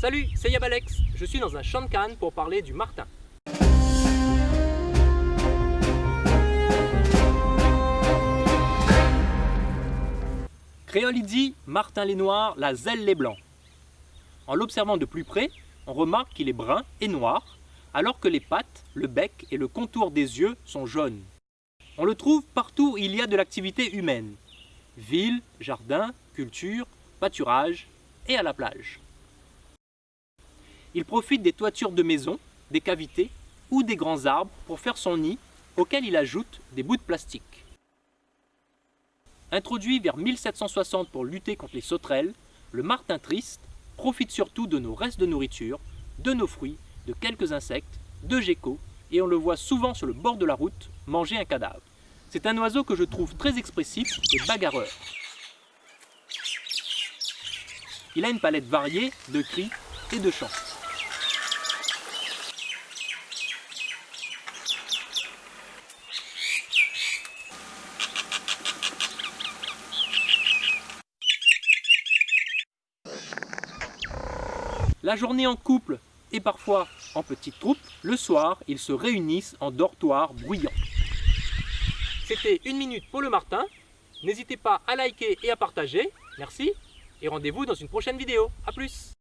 Salut, c'est Yabalex. Je suis dans un champ de canne pour parler du martin. Créolidie, martin les noirs, la zèle les blancs. En l'observant de plus près, on remarque qu'il est brun et noir, alors que les pattes, le bec et le contour des yeux sont jaunes. On le trouve partout où il y a de l'activité humaine. Ville, jardin, culture, pâturage et à la plage. Il profite des toitures de maisons, des cavités ou des grands arbres pour faire son nid auquel il ajoute des bouts de plastique. Introduit vers 1760 pour lutter contre les sauterelles, le martin triste profite surtout de nos restes de nourriture, de nos fruits, de quelques insectes, de geckos, et on le voit souvent sur le bord de la route manger un cadavre. C'est un oiseau que je trouve très expressif et bagarreur. Il a une palette variée de cris et de chants. La journée en couple et parfois en petite troupe, le soir, ils se réunissent en dortoir bruyant. C'était une minute pour le Martin. N'hésitez pas à liker et à partager. Merci. Et rendez-vous dans une prochaine vidéo. A plus